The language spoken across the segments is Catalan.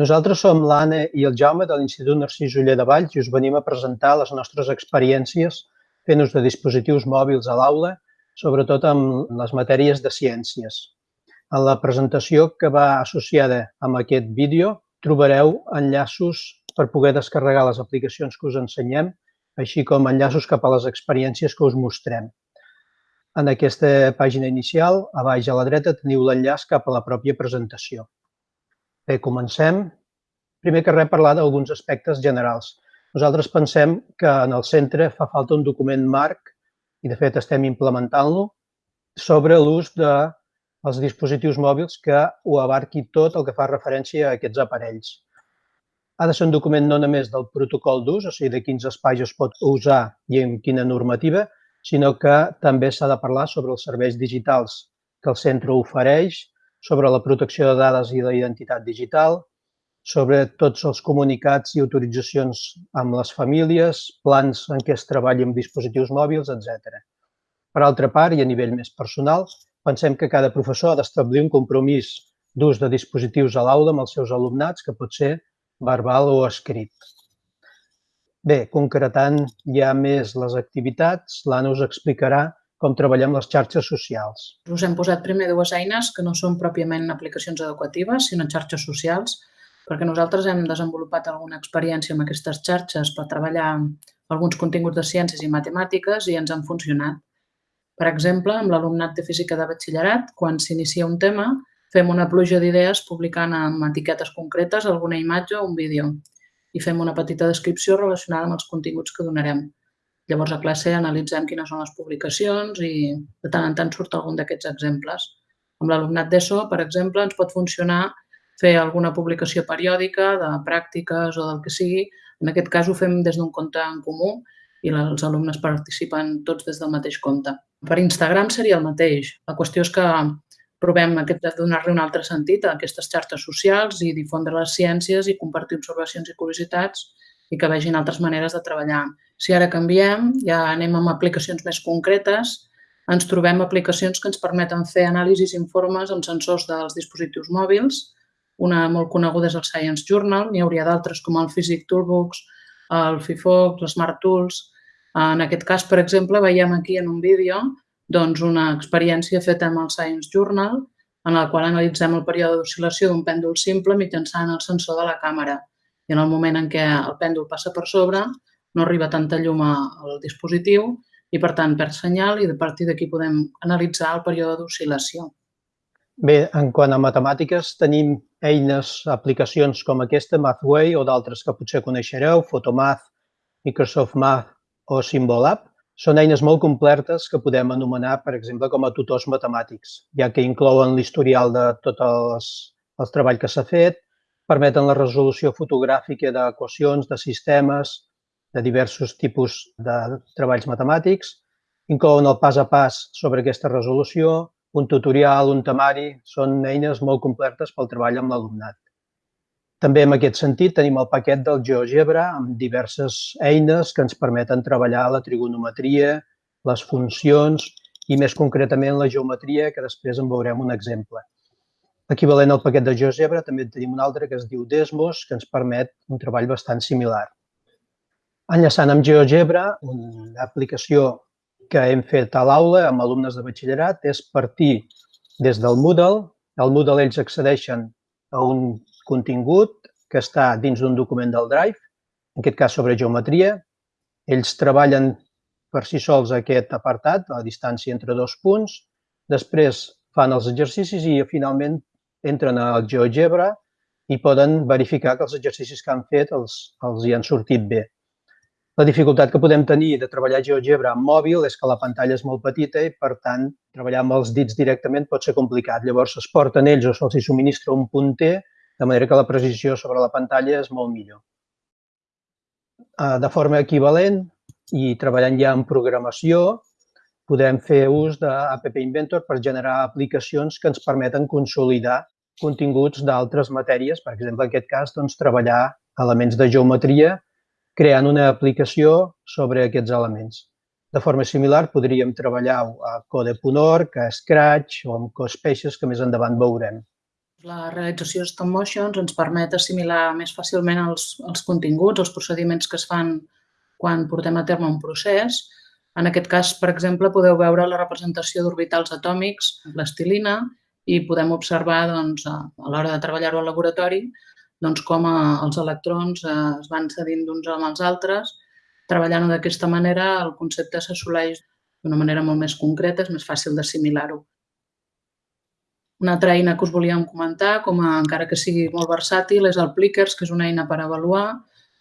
Nosaltres som l'Anna i el Jaume de l'Institut Narcís Uller de Valls i us venim a presentar les nostres experiències fent ús de dispositius mòbils a l'aula, sobretot amb les matèries de ciències. En la presentació que va associada amb aquest vídeo trobareu enllaços per poder descarregar les aplicacions que us ensenyem, així com enllaços cap a les experiències que us mostrem. En aquesta pàgina inicial, a baix a la dreta, teniu l'enllaç cap a la pròpia presentació. Bé, comencem. Primer que res, parlar d'alguns aspectes generals. Nosaltres pensem que en el centre fa falta un document marc, i de fet estem implementant-lo, sobre l'ús dels dispositius mòbils que ho abarqui tot el que fa referència a aquests aparells. Ha de ser un document no només del protocol d'ús, o sigui, de quins espais es pot usar i en quina normativa, sinó que també s'ha de parlar sobre els serveis digitals que el centre ofereix, sobre la protecció de dades i la identitat digital, sobre tots els comunicats i autoritzacions amb les famílies, plans en què es treballi amb dispositius mòbils, etc. Per altra part, i a nivell més personal, pensem que cada professor ha d'establir un compromís d'ús de dispositius a l'aula amb els seus alumnats, que pot ser verbal o escrit. Bé, concretant ja més les activitats, l'Anna us explicarà com treballem les xarxes socials. Us hem posat primer dues eines que no són pròpiament aplicacions educatives, sinó xarxes socials, perquè nosaltres hem desenvolupat alguna experiència amb aquestes xarxes per treballar alguns continguts de ciències i matemàtiques i ens han funcionat. Per exemple, amb l'alumnat de física de batxillerat, quan s'inicia un tema, fem una pluja d'idees publicant amb etiquetes concretes alguna imatge o un vídeo i fem una petita descripció relacionada amb els continguts que donarem. Llavors, a classe analitzem quines són les publicacions i de tant en tant surt algun d'aquests exemples. Amb l'alumnat d'ESO, per exemple, ens pot funcionar fer alguna publicació periòdica de pràctiques o del que sigui. En aquest cas ho fem des d'un compte en comú i els alumnes participen tots des del mateix compte. Per Instagram seria el mateix. La qüestió és que provem aquest de donar-li un altre sentit a aquestes xarxes socials i difondre les ciències i compartir observacions i curiositats i que vegin altres maneres de treballar. Si ara canviem, ja anem amb aplicacions més concretes, ens trobem aplicacions que ens permeten fer anàlisis i informes amb sensors dels dispositius mòbils. Una molt coneguda és el Science Journal, n'hi hauria d'altres com el Physic Toolbox, el FIFOC, l'Smart Tools. En aquest cas, per exemple, veiem aquí en un vídeo doncs, una experiència feta amb el Science Journal en la qual analitzem el període d'oscil·lació d'un pèndol simple mitjançant el sensor de la càmera. I en el moment en què el pèndol passa per sobre, no arriba tanta llum al dispositiu i, per tant, perd senyal i a partir d'aquí podem analitzar el període d'oscil·lació. Bé, en quant a matemàtiques, tenim eines, aplicacions com aquesta, Mathway o d'altres que potser coneixereu, Photomath, Microsoft Math o Symbolab. Són eines molt completes que podem anomenar, per exemple, com a tutors matemàtics, ja que inclouen l'historial de tot els, el treball que s'ha fet, permeten la resolució fotogràfica d'equacions, de sistemes, de diversos tipus de treballs matemàtics, inclouen el pas a pas sobre aquesta resolució, un tutorial, un temari, són eines molt completes pel treball amb l'alumnat. També en aquest sentit tenim el paquet del GeoGebra amb diverses eines que ens permeten treballar la trigonometria, les funcions i més concretament la geometria, que després en veurem un exemple. Equivalent al paquet de GeoGebra també tenim un altre que es diu Desmos, que ens permet un treball bastant similar. Enllaçant amb GeoGebra, una aplicació que hem fet a l'aula amb alumnes de batxillerat és partir des del Moodle. Al Moodle ells accedeixen a un contingut que està dins d'un document del Drive, en aquest cas sobre geometria. Ells treballen per si sols aquest apartat, la distància entre dos punts. Després fan els exercicis i finalment entren al GeoGebra i poden verificar que els exercicis que han fet els, els hi han sortit bé. La dificultat que podem tenir de treballar GeoGebra amb mòbil és que la pantalla és molt petita i, per tant, treballar amb els dits directament pot ser complicat. Llavors, es porten ells o se'ls subministra un punter, de manera que la precisió sobre la pantalla és molt millor. Ah, de forma equivalent i treballant ja en programació, podem fer ús d'App Inventor per generar aplicacions que ens permeten consolidar continguts d'altres matèries. Per exemple, en aquest cas, doncs, treballar elements de geometria creant una aplicació sobre aquests elements. De forma similar, podríem treballar a Code.org, a Scratch o amb CoSpaces, que més endavant veurem. La realització de stop motions ens permet assimilar més fàcilment els, els continguts, els procediments que es fan quan portem a terme un procés. En aquest cas, per exemple, podeu veure la representació d'orbitals atòmics, l'estilina, i podem observar doncs, a, l'hora de treballar-ho al laboratori doncs, com a, els electrons eh, es van cedint d'uns amb els altres. Treballant-ho d'aquesta manera, el concepte s'assoleix d'una manera molt més concreta, és més fàcil d'assimilar-ho. Una altra eina que us volíem comentar, com a, encara que sigui molt versàtil, és el Plickers, que és una eina per avaluar.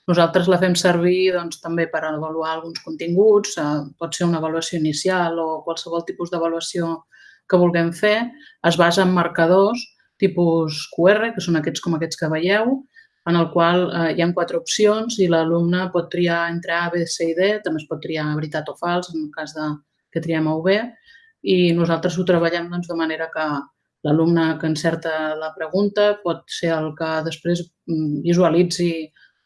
Nosaltres la fem servir doncs, també per avaluar alguns continguts, eh, pot ser una avaluació inicial o qualsevol tipus d'avaluació que vulguem fer. Es basa en marcadors tipus QR, que són aquests com aquests que veieu, en el qual eh, hi ha quatre opcions i l'alumne pot triar entre A, B, C i D, també es pot triar veritat o fals en el cas de que triem A o B, i nosaltres ho treballem doncs, de manera que L'alumne que encerta la pregunta pot ser el que després mm, visualitzi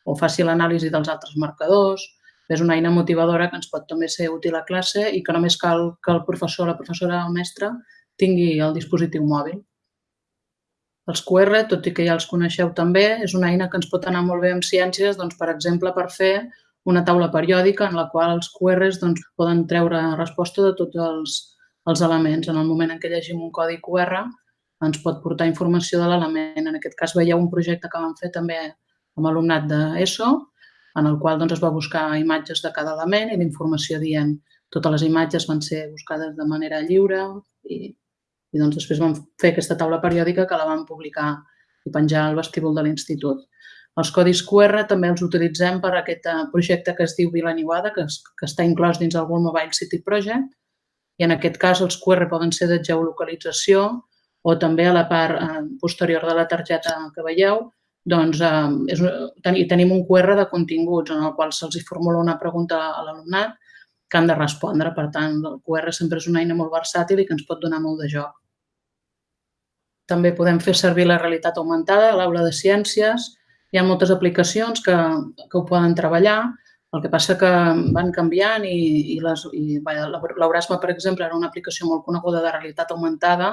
o faci l'anàlisi dels altres marcadors. És una eina motivadora que ens pot també ser útil a classe i que només cal que el professor, la professora o el mestre tingui el dispositiu mòbil. Els QR, tot i que ja els coneixeu també, és una eina que ens pot anar molt bé en ciències, doncs, per exemple, per fer una taula periòdica en la qual els QRs doncs, poden treure resposta de tots els, els elements. En el moment en què llegim un codi QR, ens pot portar informació de l'element. En aquest cas veieu un projecte que vam fer també amb alumnat d'ESO, en el qual doncs, es va buscar imatges de cada element i l'informació dient totes les imatges van ser buscades de manera lliure i, i doncs després vam fer aquesta taula periòdica que la vam publicar i penjar al vestíbul de l'institut. Els codis QR també els utilitzem per a aquest eh, projecte que es diu Vila Niuada, que, es, que està inclòs dins el World Mobile City Project, i en aquest cas els QR poden ser de geolocalització, o també a la part eh, posterior de la targeta que veieu, doncs eh, és, ten, tenim un QR de continguts en el qual se'ls formula una pregunta a l'alumnat que han de respondre. Per tant, el QR sempre és una eina molt versàtil i que ens pot donar molt de joc. També podem fer servir la realitat augmentada a l'aula de ciències. Hi ha moltes aplicacions que, que ho poden treballar, el que passa que van canviant i, i, les, i l'Eurasma, per exemple, era una aplicació molt coneguda de realitat augmentada,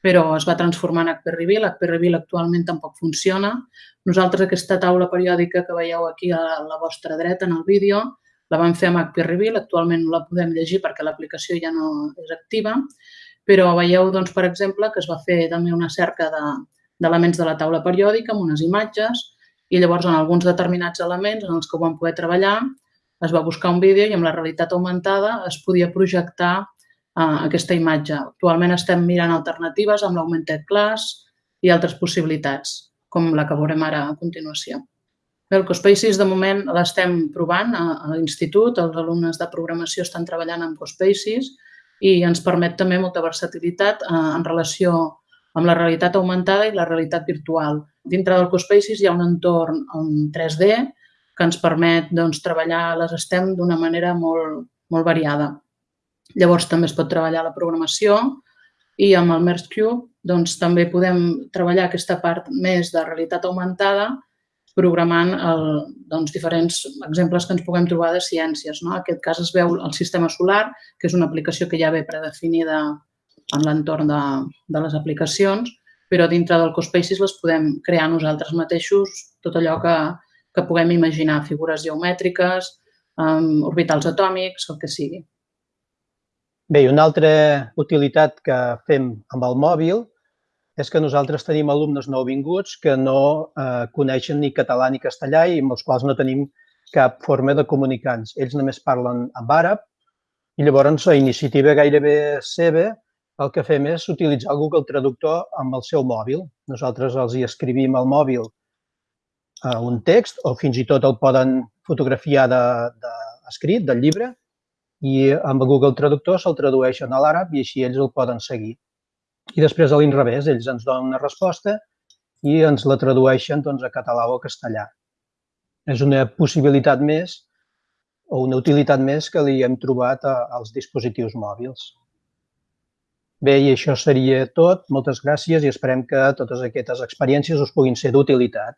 però es va transformar en HP Reveal. HP Reveal actualment tampoc funciona. Nosaltres aquesta taula periòdica que veieu aquí a la vostra dreta en el vídeo la vam fer amb HP Reveal, actualment no la podem llegir perquè l'aplicació ja no és activa, però veieu, doncs, per exemple, que es va fer també una cerca d'elements de, de la taula periòdica amb unes imatges i llavors en alguns determinats elements en els que ho vam poder treballar es va buscar un vídeo i amb la realitat augmentada es podia projectar uh, aquesta imatge. Actualment estem mirant alternatives amb l'Augmented Class i altres possibilitats, com la que veurem ara a continuació. Bé, el CoSpaces de moment l'estem provant a, a l'institut, els alumnes de programació estan treballant amb CoSpaces i ens permet també molta versatilitat eh, en relació amb la realitat augmentada i la realitat virtual. Dintre del CoSpaces hi ha un entorn en 3D que ens permet doncs, treballar les STEM d'una manera molt, molt variada. Llavors també es pot treballar la programació i amb el Merge Cube doncs, també podem treballar aquesta part més de realitat augmentada programant el, doncs, diferents exemples que ens puguem trobar de ciències. No? En aquest cas es veu el sistema solar, que és una aplicació que ja ve predefinida en l'entorn de, de les aplicacions, però dintre del CoSpaces les podem crear nosaltres mateixos, tot allò que, que puguem imaginar, figures geomètriques, um, orbitals atòmics, el que sigui. Bé, una altra utilitat que fem amb el mòbil és que nosaltres tenim alumnes nouvinguts que no eh, coneixen ni català ni castellà i amb els quals no tenim cap forma de comunicar-nos. Ells només parlen en àrab i llavors a iniciativa gairebé seva el que fem és utilitzar el Google Traductor amb el seu mòbil. Nosaltres els hi escrivim al mòbil eh, un text o fins i tot el poden fotografiar de, de escrit del llibre i amb el Google Traductor se'l tradueixen a l'àrab i així ells el poden seguir. I després a l'inrevés, ells ens donen una resposta i ens la tradueixen doncs, a català o a castellà. És una possibilitat més o una utilitat més que li hem trobat a, als dispositius mòbils. Bé, i això seria tot. Moltes gràcies i esperem que totes aquestes experiències us puguin ser d'utilitat.